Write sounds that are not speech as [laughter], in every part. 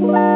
Bye.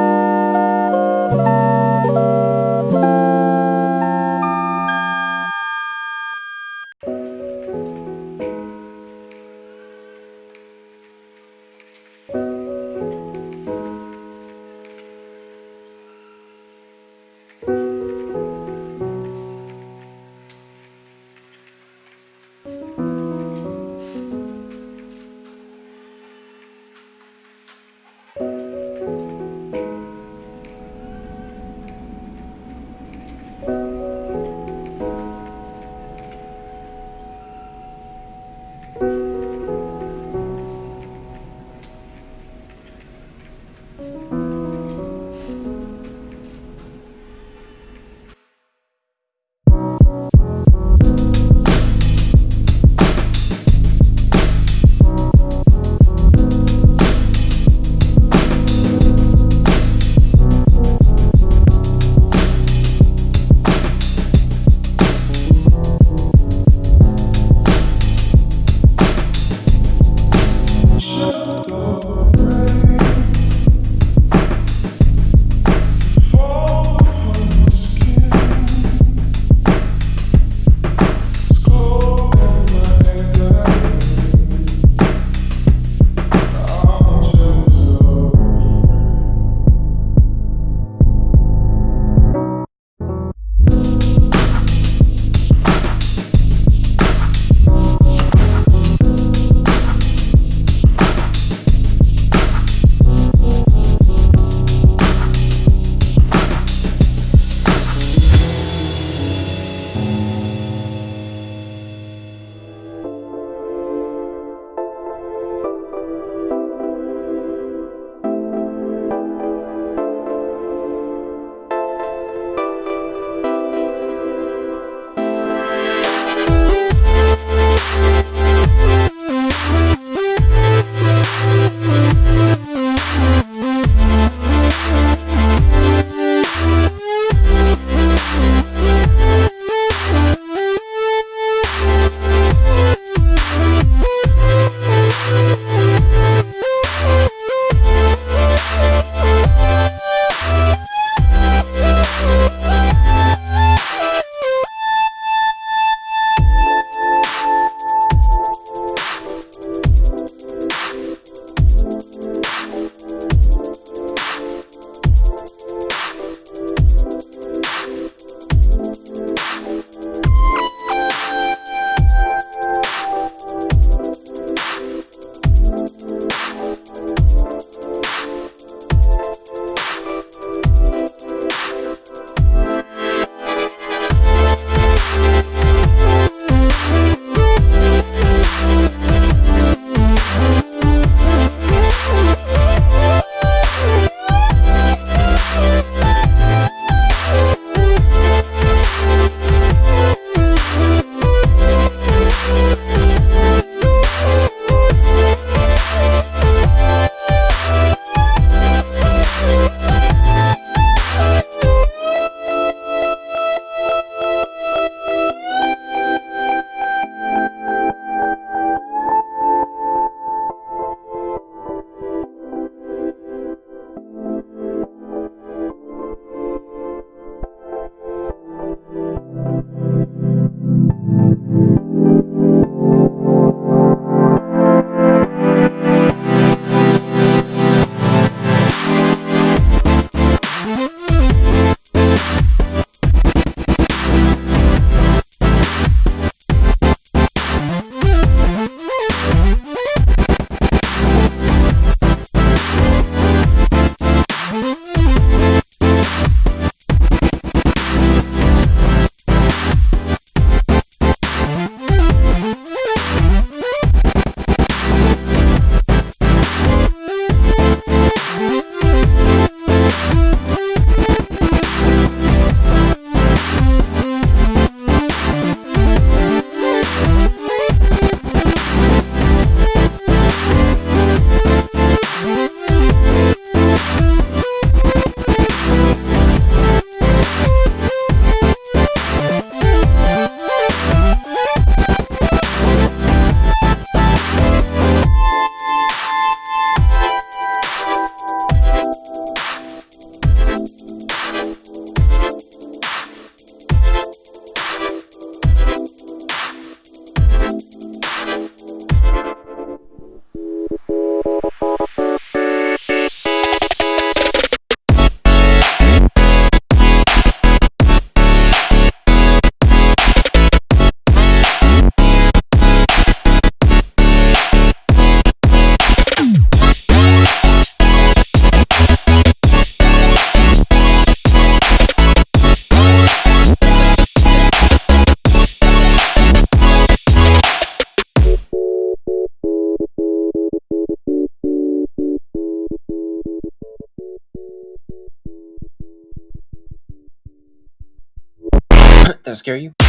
[coughs] I scare you?